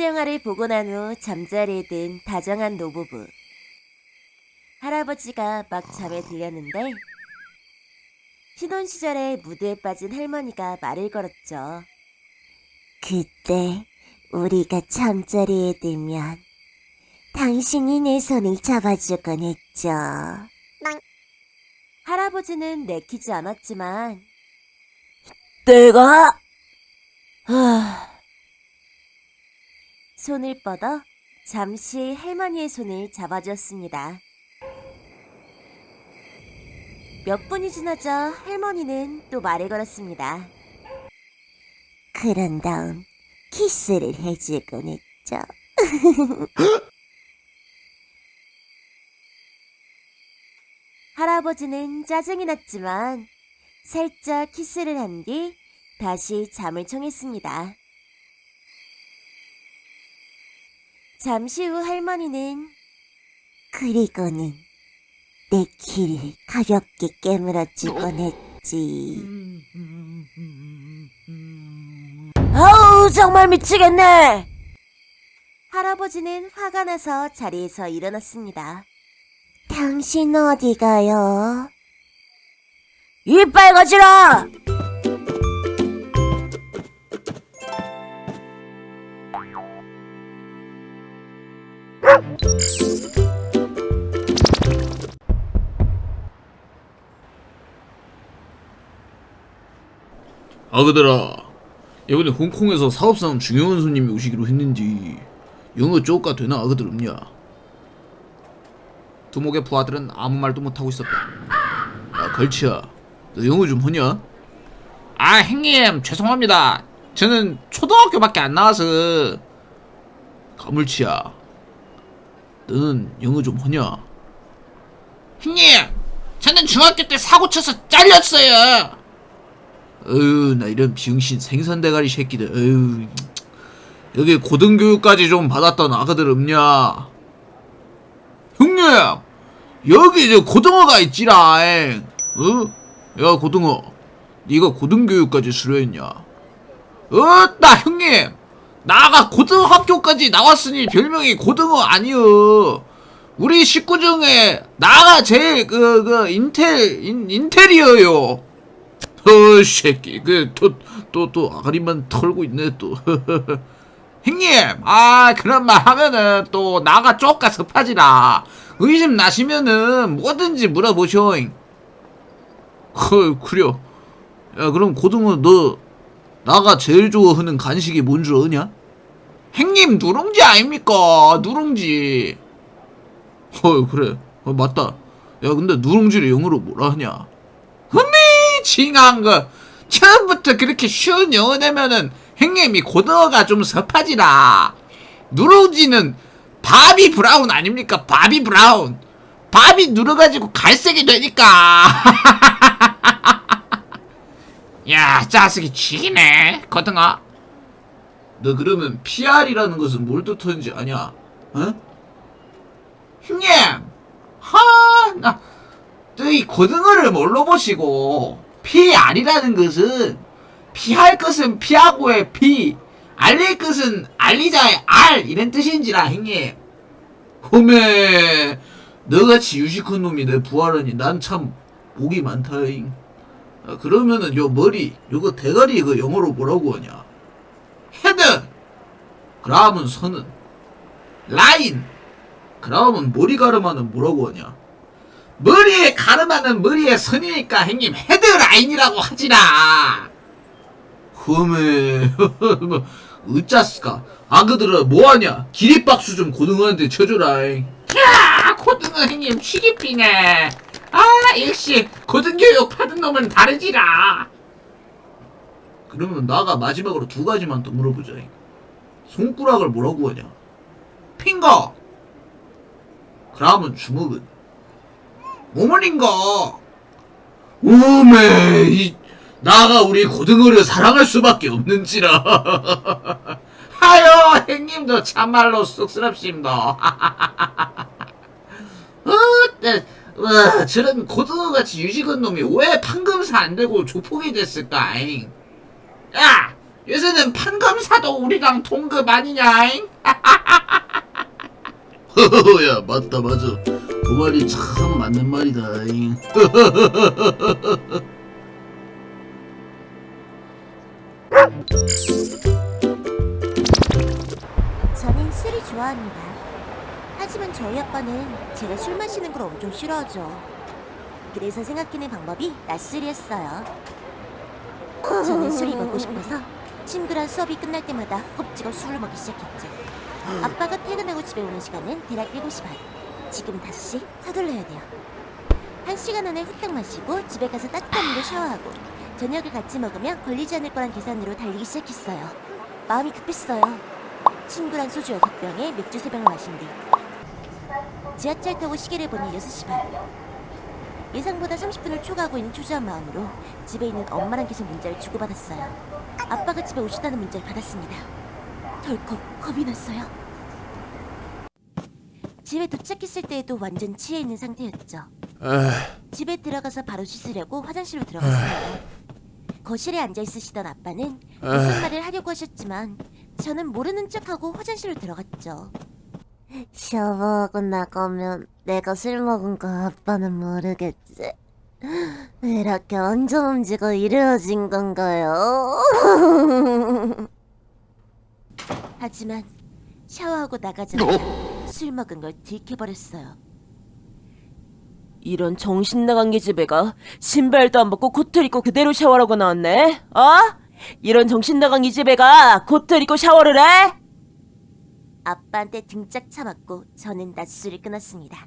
댄스 영화를 보고 난 후 잠자리에 든 다정한 노부부. 할아버지가 막 잠에 들렸는데 신혼 시절에 무드에 빠진 할머니가 말을 걸었죠. 그때 우리가 잠자리에 들면 당신이 내 손을 잡아주곤 했죠. 할아버지는 내키지 않았지만 내가 하... 손을 뻗어 잠시 할머니의 손을 잡아주었습니다. 몇 분이 지나자 할머니는 또 말을 걸었습니다. 그런 다음 키스를 해주곤 했죠. 할아버지는 짜증이 났지만 살짝 키스를 한 뒤 다시 잠을 청했습니다. 잠시 후 할머니는 그리고는 내 키를 가볍게 깨물어주곤 했지. 아우 정말 미치겠네. 할아버지는 화가 나서 자리에서 일어났습니다. 당신 어디 가요? 이빨 거지라! 아 그들아 이번에 홍콩에서 사업상 중요한 손님이 오시기로 했는지 영어 쪼까 되나 아그들 없냐? 두목의 부하들은 아무 말도 못하고 있었다. 야 걸치야 너 영어 좀 하냐? 아 형님 죄송합니다. 저는 초등학교밖에 안 나와서. 가물치야 너는 영어 좀 하냐? 형님 저는 중학교 때 사고 쳐서 잘렸어요 어휴 나 이런 병신 생선대가리 새끼들 어휴 여기 고등교육까지 좀 받았던 아가들 없냐? 형님! 여기 이제 고등어가 있지라 어? 야 고등어. 네가 고등교육까지 수료했냐? 어따 형님! 나가 고등학교까지 나왔으니 별명이 고등어 아니여. 우리 식구 중에 나가 제일 그 그 인텔 인, 인테리어요 어 새끼. 그또또 또 아가리만 털고 있네 또. 형님! 아 그런 말 하면은 또 나가 쪼까 섭하지라. 의심 나시면은 뭐든지 물어보쇼 헐 그려. 야 그럼 고등어 너 나가 제일 좋아하는 간식이 뭔 줄 아냐? 형님 누룽지 아닙니까? 누룽지. 어 그래. 어 맞다. 야 근데 누룽지를 영어로 뭐라 하냐 징한 거. 처음부터 그렇게 쉬운 영어 내면은 형님이 고등어가 좀 섭하지라. 누룽지는 바비 브라운 아닙니까? 바비 브라운. 밥이 눌어가지고 갈색이 되니까. 야 짜식이 쥐네 고등어. 너 그러면 PR이라는 것은 뭘 뜻하는지 아냐? 어? 형님! 하나 저이 고등어를 뭘로 보시고 PR이라는 것은 피할 것은 피하고의 피 알릴 것은 알리자의 알 이런 뜻인지라 형님. 홈에 너같이 유식한 놈이 내 부하라니 난 참 복이 많다잉. 아, 그러면은 요 머리 요거 대가리 그 영어로 뭐라고 하냐? head. 그러면 선은 라인. 그러면 머리 가르마는 뭐라고 하냐 머리에 가르마는 머리에 선이니까 형님 headline이라고 하지라. 흠에 뭐 어쩌스까? 아그들아 뭐하냐? 기립박수 좀 고등어한테 쳐줘라 야 고등어 형님 취기피네. 아 역시 고등교육 받은 놈은 다르지라. 그러면 나가 마지막으로 두 가지만 더 물어보자. 손가락을 뭐라고 하냐? 핑거. 그러면 주먹은 어머님가 오메 이 나가 우리 고등어를 사랑할 수밖에 없는지라 하여 형님도 참말로 쑥스럽습니다 어, 네, 와, 저런 고등어같이 유식한 놈이 왜 판금사 안되고 조폭이 됐을까 야! 요새는 판검사도 우리랑 동급 아니냐잉? 야 맞다 맞아 그 말이 참 맞는 말이다잉 저는 술을 좋아합니다. 하지만 저희 아빠는 제가 술 마시는 걸 엄청 싫어하죠. 그래서 생각해낸 방법이 낮술이었어요. 저는 술이 먹고 싶어서 친구랑 수업이 끝날 때마다 헛지어 술을 먹기 시작했죠. 아빠가 퇴근하고 집에 오는 시간은 대략 7시 반. 지금 5시 서둘러야 돼요. 한 시간 안에 후딱 마시고 집에 가서 따뜻한 물로 샤워하고 저녁을 같이 먹으면 걸리지 않을 거란 계산으로 달리기 시작했어요. 마음이 급했어요. 친구랑 소주 6병에 맥주 3병을 마신 뒤 지하철 타고 시계를 보니 6시 반 예상보다 30분을 초과하고 있는 초조한 마음으로 집에 있는 엄마랑 계속 문자를 주고받았어요 아빠가 집에 오시다는 문자를 받았습니다 덜컥 겁이 났어요 집에 도착했을 때에도 완전 취해 있는 상태였죠 집에 들어가서 바로 씻으려고 화장실로 들어갔어요 거실에 앉아 있으시던 아빠는 무슨 말을 하려고 하셨지만 저는 모르는 척하고 화장실로 들어갔죠. 샤워하고 나가면 내가 술 먹은 거 아빠는 모르겠지. 왜 이렇게 언저음지가 이루어진 건가요? 하지만 샤워하고 나가자마자 술 먹은 걸 들켜버렸어요. 이런 정신 나간 기집애가 신발도 안 벗고 코트를 입고 그대로 샤워하고 나왔네? 어? 이런 정신 나간 기집애가 코트를 입고 샤워를 해? 아빠한테 등짝 참았고 저는 낮 술을 끊었습니다.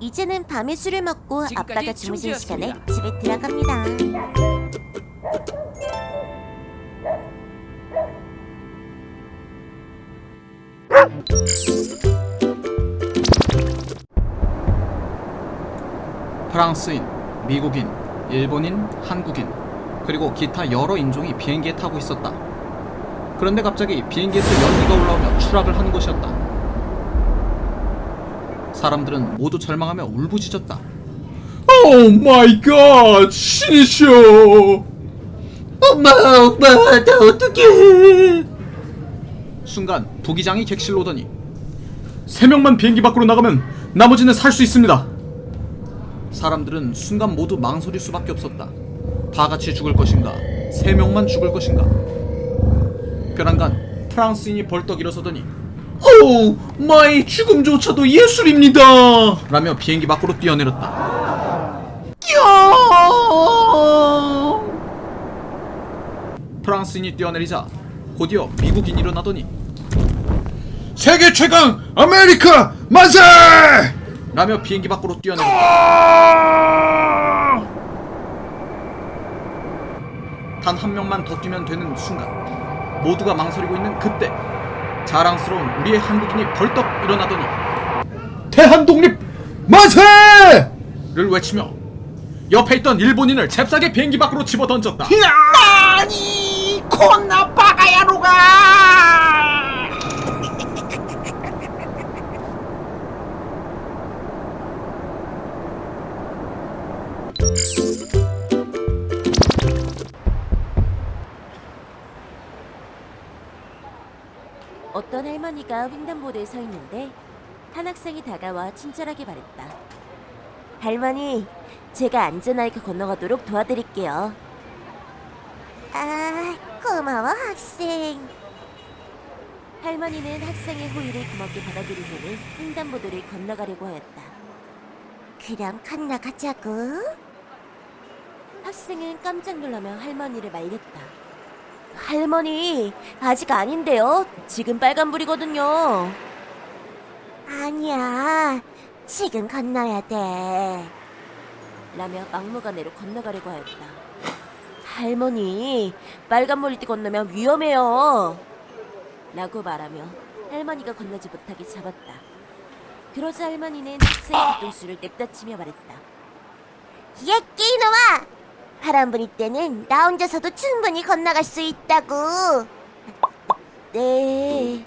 이제는 밤에 술을 먹고 아빠가 주무실 시간에 집에 들어갑니다. 프랑스인, 미국인, 일본인, 한국인, 그리고 기타 여러 인종이 비행기에 타고 있었다. 그런데 갑자기 비행기에서 연기가 올라오며 추락을 하는 것이었다. 사람들은 모두 절망하며 울부짖었다. oh my god 신이셔 엄마 엄마 나 어떡해 순간 부기장이 객실로 오더니 세 명만 비행기 밖으로 나가면 나머지는 살 수 있습니다. 사람들은 순간 모두 망설일 수밖에 없었다. 다 같이 죽을 것인가? 세 명만 죽을 것인가? 별안간 프랑스인이 벌떡 일어서더니 oh my 죽음조차도 예술입니다 라며 비행기 밖으로 뛰어내렸다. 야 프랑스인이 뛰어내리자 곧이어 미국인이 일어나더니 세계 최강 아메리카 만세 라며 비행기 밖으로 뛰어내렸다. 단 한 명만 더 뛰면 되는 순간 모두가 망설이고 있는 그때 자랑스러운 우리의 한국인이 벌떡 일어나더니 대한독립 만세를 를 외치며 옆에 있던 일본인을 잽싸게 비행기 밖으로 집어 던졌다. 아니 콘나 바가야로가 할머니가 횡단보도에 서 있는데 한 학생이 다가와 친절하게 말했다. 할머니, 제가 안전하게 건너가도록 도와드릴게요. 아, 고마워 학생. 할머니는 학생의 호의를 고맙게 받아들인 후에 횡단보도를 건너가려고 하였다. 그럼 건너가자고. 학생은 깜짝 놀라며 할머니를 말렸다. 할머니, 아직 아닌데요. 지금 빨간불이거든요. 아니야. 지금 건너야 돼. 라며 막무가내로 건너가려고 하였다. 할머니, 빨간불 때 건너면 위험해요. 라고 말하며 할머니가 건너지 못하게 잡았다. 그러자 할머니는 학생의 뒤통수를 냅다치며 말했다. 예끼 이놈아! 파란 불이 때는 나 혼자서도 충분히 건너갈 수 있다고. 네.